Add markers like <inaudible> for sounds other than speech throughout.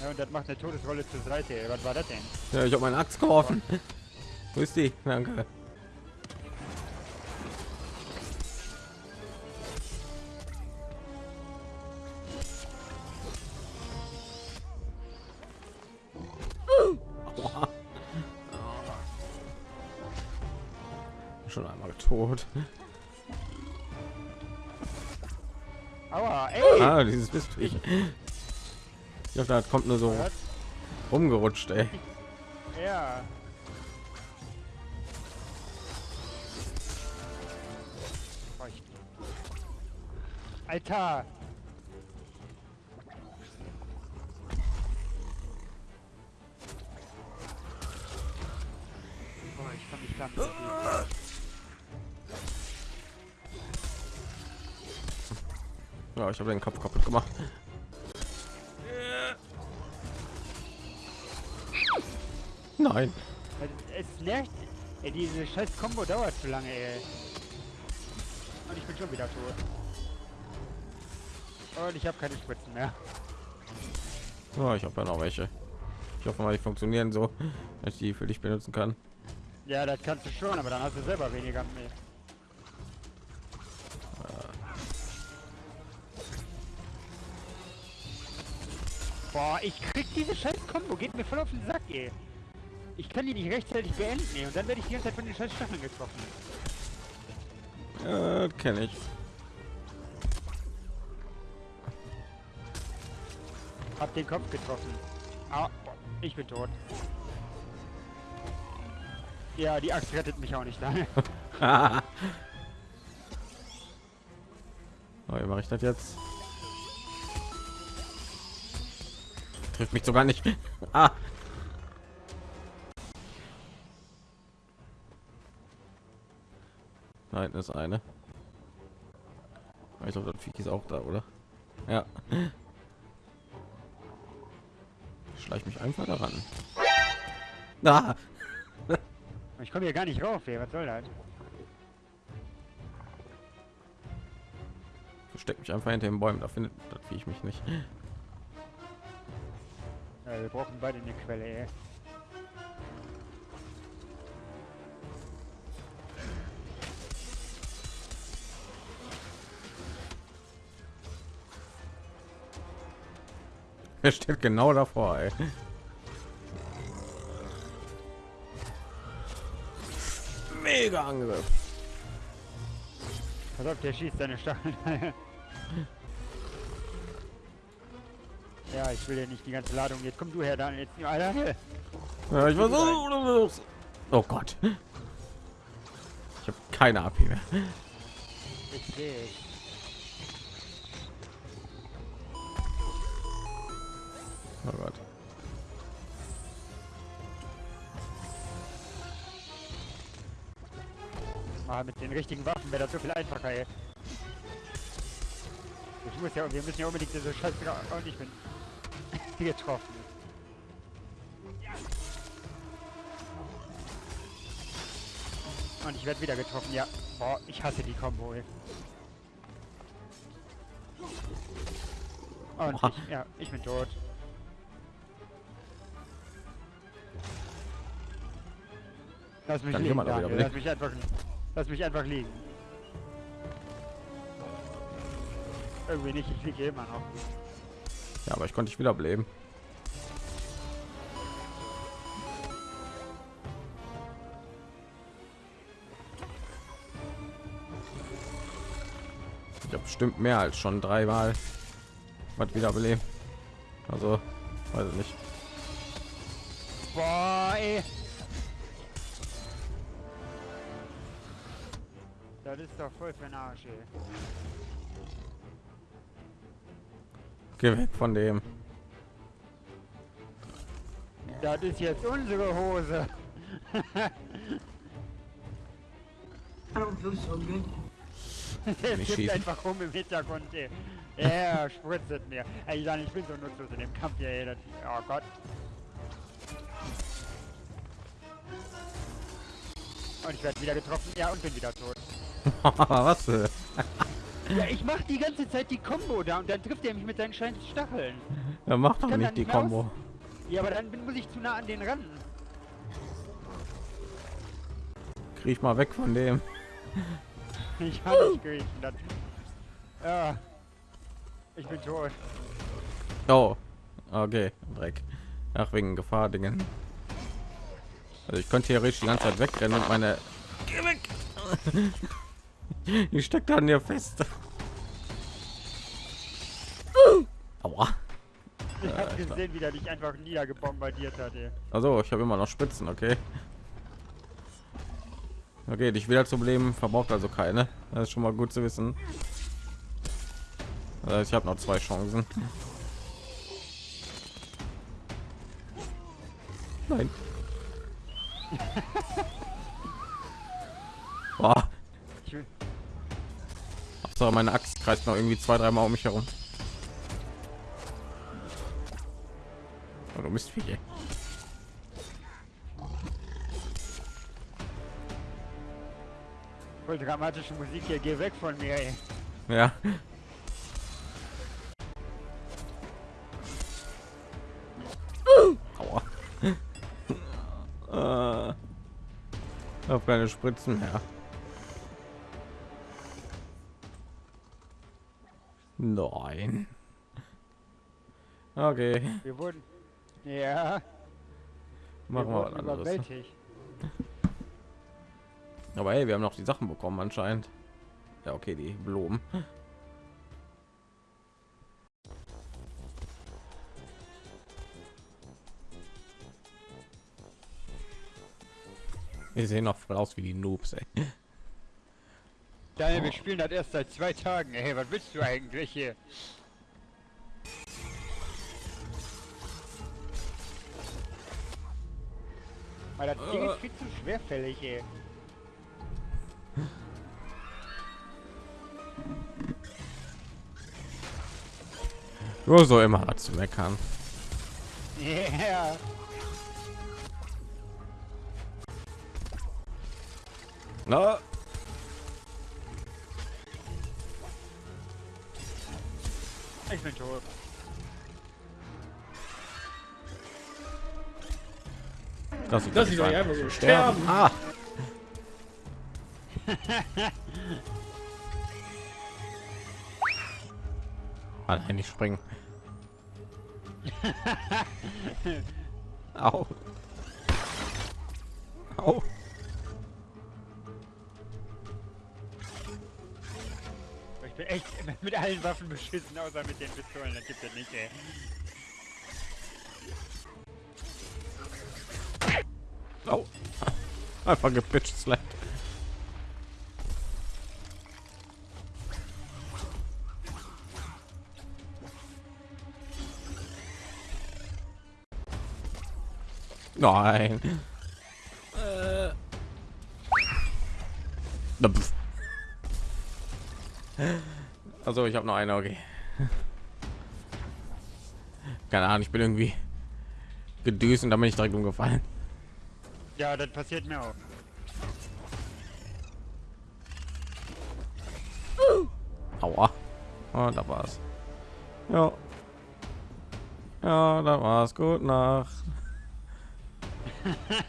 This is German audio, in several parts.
Ja, und das macht eine Todesrolle zur Seite. Was war das denn? Ja, ich habe meine Axt geworfen. Wo ist die? Danke. <laughs> Schon einmal tot. Aua, ey! Ah, dieses bist du. Ich glaube, da kommt nur so Was? rumgerutscht, ey. Ja. Alter! Boah, ich kann mich gar nicht. Ja, ich habe den Kopf kaputt gemacht. Nein. Es nervt. Ey, diese scheiß Combo dauert zu lange, ey. Und ich bin schon wieder tot. Und ich habe keine Spritzen mehr. Oh, ich habe ja noch welche. Ich hoffe mal, die funktionieren so, <laughs> dass ich die für dich benutzen kann. Ja, das kannst du schon, aber dann hast du selber weniger mehr. Boah, ich krieg diese scheiß Combo, geht mir voll auf den Sack, ey. Ich kann die nicht rechtzeitig beenden, und dann werde ich die ganze Zeit von den scheiß Stacheln getroffen. Ja, kenne ich. Hab den Kopf getroffen. Ah, ich bin tot. Ja, die Axt rettet mich auch nicht lange. <laughs> <laughs> oh, wie mache ich das jetzt? Trifft mich sogar nicht. <laughs> Ah. Da hinten ist eine. Ich glaube, das Viech ist auch da, oder? Ja. Ich schleich mich einfach daran. Ah. <laughs> Ich komme hier gar nicht rauf, ey. Was soll das? Versteck mich einfach hinter den Bäumen, da findet das Viech mich nicht. Ja, wir brauchen beide eine Quelle, ey. <laughs> Er steht genau davor, ey. Mega Angriff. Pass auf, der schießt seine Stacheln. ja, ich will ja nicht die ganze Ladung. Jetzt komm du her, dann jetzt. Alter. Ja, ich versuche. Oh Gott. Ich habe keine AP mehr. Ich Oh Gott. Ah, mit den richtigen Waffen wäre das so viel einfacher, ey. Ich muss ja, wir müssen ja unbedingt diese Scheiße und ich bin <laughs> getroffen. Und ich werde wieder getroffen, ja. Boah, ich hasse die Combo, ey. Und ich, ja, ich bin tot. Lass mich liegen, Daniel. Lass mich einfach, lass mich einfach liegen. Irgendwie nicht, ich liege immer noch. Ja, aber ich konnte dich wiederbeleben. Ich habe bestimmt mehr als schon dreimal was wiederbeleben. Also, weiß ich nicht. Boah, ey. Das ist doch voll für den Arsch, ey. Geh weg von dem. Das ist jetzt unsere Hose. Kippt <laughs> schießen. einfach rum im Hintergrund, ey. Er spritzt es mir. Ey, Jan, ich bin so nutzlos in dem Kampf hier, ey. Das, oh Gott. Und ich werde wieder getroffen. Ja, und bin wieder tot. <laughs> was? Ja, ich mach die ganze Zeit die Combo da und dann trifft er mich mit seinen scheiß Stacheln. Er macht doch nicht die Combo. Ja, aber dann bin, muss ich zu nah an den ran. Krieg ich mal weg von dem. <laughs> Ich kann nicht kriechen. Das. Ja. Ich bin tot. Oh, okay, Dreck. Ach, wegen Gefahr Dingen. Also ich könnte theoretisch die ganze Zeit wegrennen und meine... Geh weg! <laughs> <laughs> Ich steck da an dir fest. <laughs> Aua. Ich hab gesehen, wie der dich einfach niedergebombardiert hat. Ey. Also, ich habe immer noch Spitzen, okay. Okay, dich wieder zum Leben verbraucht also keine. Das ist schon mal gut zu wissen. Also ich habe noch zwei Chancen. Nein. <laughs> Hauptsache meine Axt kreist noch irgendwie zwei, dreimal um mich herum. Oh, du bist viel. Voll dramatische Musik hier. Geh weg von mir, ey. Ja. Aua. <laughs> äh, auf keine Spritzen mehr. Nein. <laughs> Okay, Wir wurden. Ja. machen wir was wurden anderes. überwältigt. Aber hey, wir haben noch die Sachen bekommen anscheinend. Ja, okay, die Blumen. <laughs> Wir sehen noch voll aus wie die Noobs, ey. Daniel, wir spielen das erst seit zwei Tagen. Ey, was willst du eigentlich hier? Weil das Ding ist viel zu schwerfällig, ey. Nur so immer was zu meckern. Ja. Na, Ich bin tot. das sieht, Das ist doch einfach so sterben. Ah. <laughs> Nein, nicht springen. Au. Au. Ich bin echt mit allen Waffen beschissen, außer mit den Pistolen. Das gibt es nicht, ey. Au. Einfach gepitcht slap. Nein. Äh. Also ich habe noch eine, okay. Keine Ahnung, ich bin irgendwie gedüst und dann bin ich direkt umgefallen. Ja, das passiert mir auch. Aua. Oh, da war's. Ja. Ja, da war's. Gut Nacht. <laughs>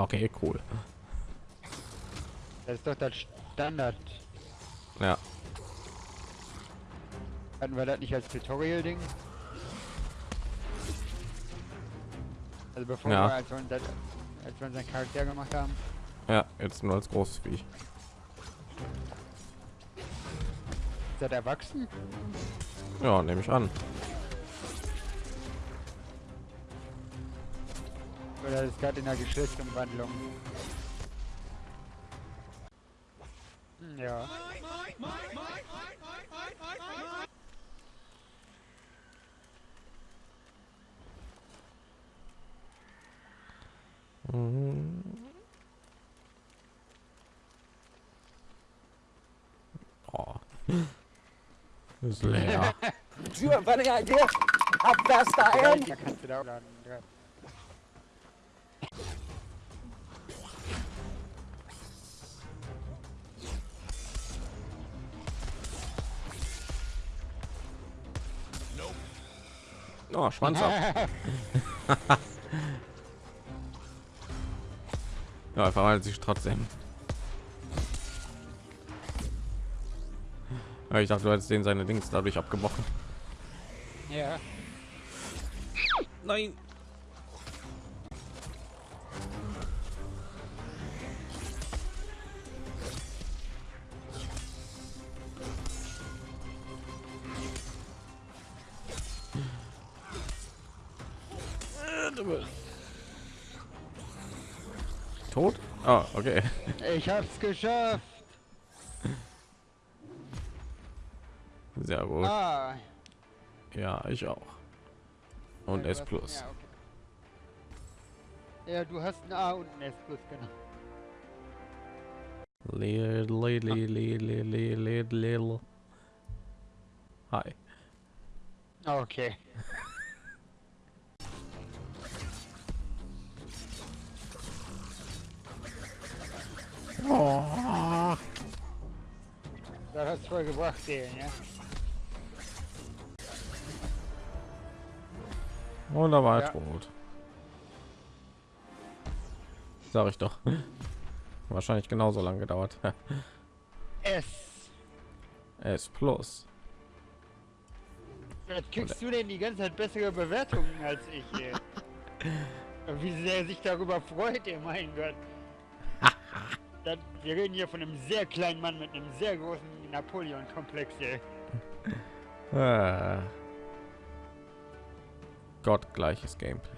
Okay, cool. Das ist doch das Standard. Ja, Hatten wir das nicht als Tutorial-Ding? Also bevor Ja. wir, als wir, das, als wir unseren Charakter gemacht haben. ja, jetzt nur als großes Viech. Ist das erwachsen? Ja, nehme ich an. Oder ist gerade in der Geschlechtsumwandlung? Hm, Ja. <laughs> Oh. <laughs> Das ist leer. Do you have any idea how fast I am? Da kannst du da laden. Ja. Oh, Schwanz ab. <laughs> Ja, er verwandelt sich trotzdem. Ja, ich dachte, du hättest den seine Dings dadurch abgebrochen. ja. Nein. Tot? Ah, okay. Ich hab's geschafft. Sehr gut. Ah. Ja, ich auch. Und Ja, S hast- plus. Ja, okay. ja, du hast ein A und ein S plus, genau. Li- li- li- li- li- li- li- li- Hi. Okay. Das hat's voll gebracht, den, ja. Und da war Ja. tot. Sag ich doch. <laughs> Wahrscheinlich genauso lange gedauert. <laughs> S. S plus. Jetzt kriegst du denn die ganze Zeit bessere Bewertungen als ich. Ey. <laughs> Wie sehr sich darüber freut, ey, mein Gott. Wir reden hier von einem sehr kleinen Mann mit einem sehr großen Napoleon-Komplex, ey. Ah. Gottgleiches Gameplay.